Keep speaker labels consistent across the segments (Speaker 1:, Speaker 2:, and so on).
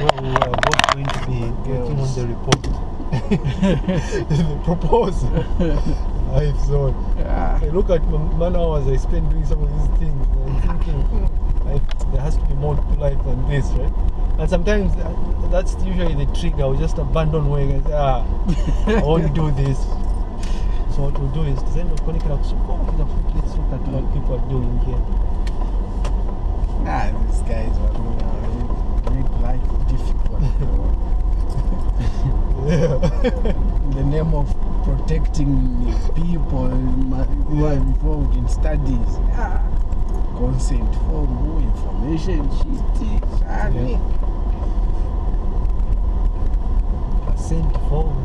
Speaker 1: where we were both going to be working on the report. the proposal. Life zone.
Speaker 2: Yeah.
Speaker 1: I look at my man hours I spend doing some of these things and I'm thinking, there has to be more to life than this, right? And sometimes uh, that's usually the trick. I'll just abandon work and say, ah, I won't do this. So what we'll do is design the conic let's look at what people are doing here.
Speaker 2: Ah, these guys are gonna make life difficult.
Speaker 1: Yeah.
Speaker 2: in the name of protecting people who are involved in studies. Ah, consent form, information sheet, shani.
Speaker 1: Percent form.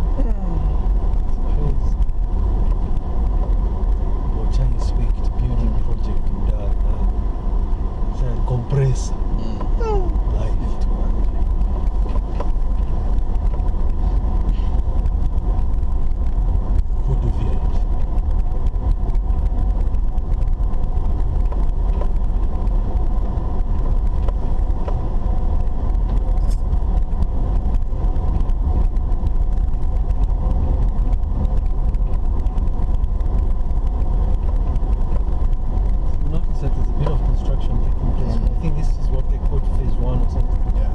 Speaker 1: Crazy. Or Chinese speak building project in that. Uh, compressor. Life. Kudu village. You notice that there's a bit of construction taking place.
Speaker 2: Mm.
Speaker 1: I think this is what they call phase one or something.
Speaker 2: Yeah.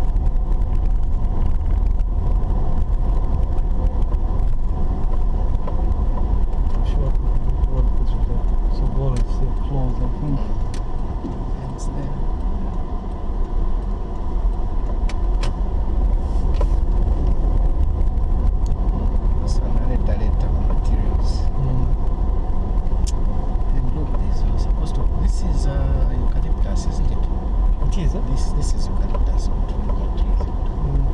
Speaker 1: I'm sure what this was like. So what is the close, I think.
Speaker 2: It's there. So analeta leta materials.
Speaker 1: Mm.
Speaker 2: And look, this is supposed to. This is uh, eucalyptus, isn't it?
Speaker 1: It is, huh?
Speaker 2: This this is or tropical trees.
Speaker 1: Mm.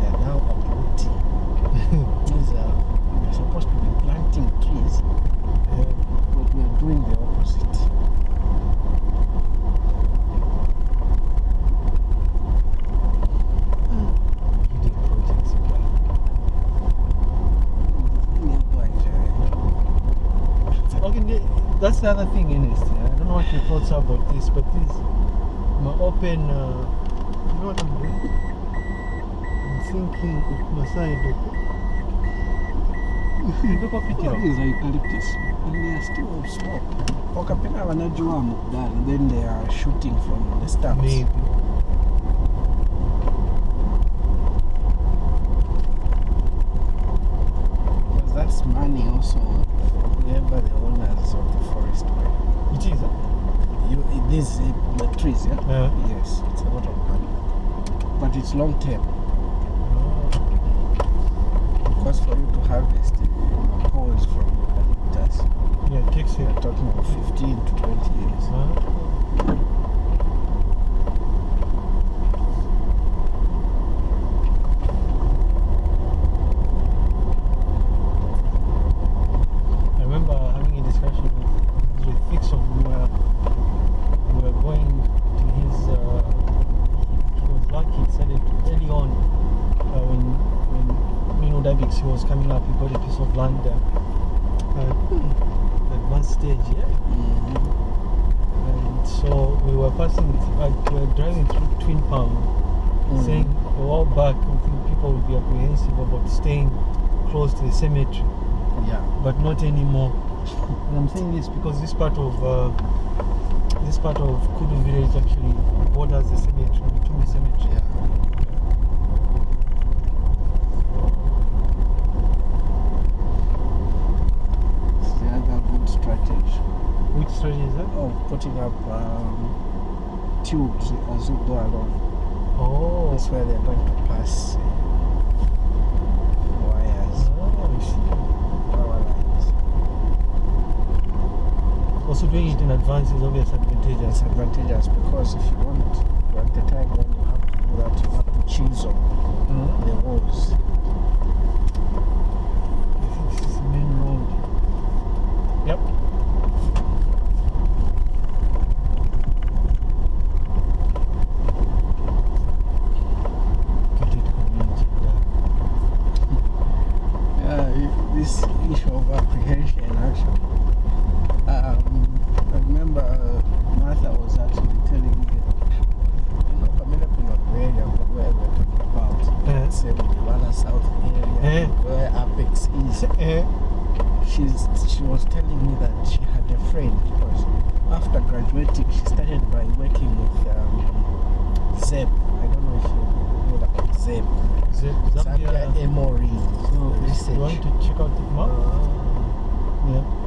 Speaker 2: They are now uprooting. These are we're supposed to be planting trees, but we are doing the opposite.
Speaker 1: Okay, that's the other thing in it. I don't know what your thoughts are about this, but this my open. Uh, you know what I'm doing? I'm thinking of my side. Look up it
Speaker 2: What
Speaker 1: here.
Speaker 2: is eucalyptus? And they are still small. Wakapenda wanajua mukdala, then they are shooting from the stumps.
Speaker 1: Maybe.
Speaker 2: Because that's money also for whoever the owners of the forest were.
Speaker 1: It is.
Speaker 2: You, it- these uh, trees, yeah?
Speaker 1: Yeah.
Speaker 2: Yes, it's a lot of money. But it's long term. Because for you to harvest uh, you know, poles from eucalyptus,
Speaker 1: Yeah, it takes
Speaker 2: we
Speaker 1: it.
Speaker 2: are talking about 15 to 20 years.
Speaker 1: Huh? I remember having a discussion with, with Fixon. We were, we were going to his. Uh, he, he was lucky. He said it early on uh, when when Mino Davix was coming up. He got a piece of land there. Uh, advanced stage, yeah.
Speaker 2: Mhm.
Speaker 1: And so we were passing, like, we were driving through Twin Palm,
Speaker 2: Mm.
Speaker 1: saying a while back, I think people would be apprehensive about staying close to the cemetery,
Speaker 2: Yeah.
Speaker 1: but not anymore. And I'm saying this because this part of uh, this part of Kudu village actually borders the cemetery, Mitumbi cemetery.
Speaker 2: It's the other good strategy
Speaker 1: Which strategy is that?
Speaker 2: of putting up um, tubes as you go along.
Speaker 1: Oh,
Speaker 2: That's where they're going to pass uh, wires,
Speaker 1: oh,
Speaker 2: power lines.
Speaker 1: Also doing it in advance is obviously advantageous.
Speaker 2: It's advantageous because if you want, at the time when you have to do that, you have to choose
Speaker 1: Mhm.
Speaker 2: the walls.
Speaker 1: this
Speaker 2: issue of apprehension actually. Um, I remember uh, Martha was actually telling me, you know, Pamela Pinot area where we're
Speaker 1: talking
Speaker 2: about, uh -huh. say Mugibala South area, uh where Apex is.
Speaker 1: Uh.
Speaker 2: She's, she was telling me that she had a friend because after graduating, she started by working with um, Zeb. I don't know if you know about Zeb.
Speaker 1: Z-
Speaker 2: Zambia
Speaker 1: Zambia.
Speaker 2: Emory
Speaker 1: So you want to check out the map? Uh, yeah.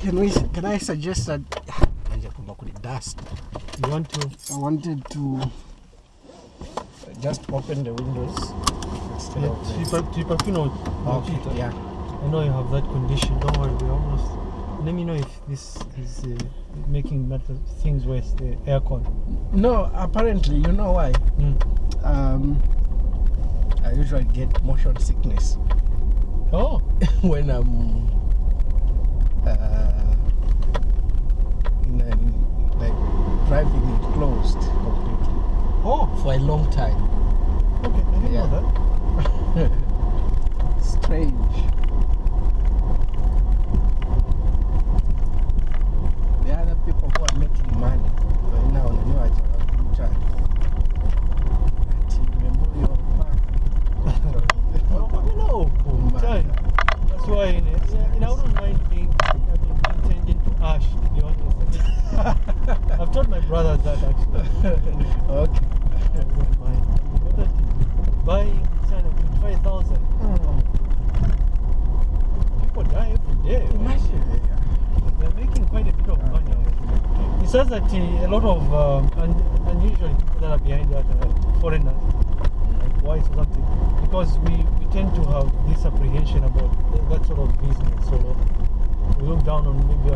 Speaker 2: Can we? Can I suggest that? Nje kwamba kuli dust.
Speaker 1: You want to?
Speaker 2: I wanted to just open the windows instead
Speaker 1: Yeah,
Speaker 2: of the-
Speaker 1: Chipa, Chipa, you know,
Speaker 2: Okay, yeah.
Speaker 1: I know you have that condition. Don't worry, we're almost. Let me know if this is uh, making matter things worse. The aircon.
Speaker 2: No, apparently, you know why?
Speaker 1: Mm.
Speaker 2: Um, I usually get motion sickness
Speaker 1: Oh,
Speaker 2: when I'm uh, in a, like driving it closed completely
Speaker 1: oh,
Speaker 2: for a long time.
Speaker 1: okay. I didn't
Speaker 2: Yeah.
Speaker 1: know that.
Speaker 2: Strange. The other people who are making money right now, you know, at Memorial Park.
Speaker 1: Oh, I know.
Speaker 2: Oh, man.
Speaker 1: Chai. That's why in it, yeah, and I wouldn't mind being, I mean, being turned into ash, to be honest. I've told my brothers that actually.
Speaker 2: okay.
Speaker 1: I wouldn't mind. I buying of 25,000. People die every day. right?
Speaker 2: Imagine.
Speaker 1: They're making quite a bit of money. It says that uh, a lot of um, un- unusual people that are behind that are foreigners, like whites or something, because we, we tend to have this apprehension about th- that sort of business. So we look down on maybe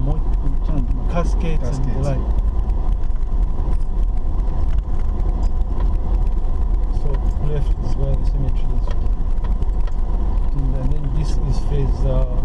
Speaker 1: like there will be some uh, more caskets, and the like. So left is where the cemetery is. And then this is phase. Uh,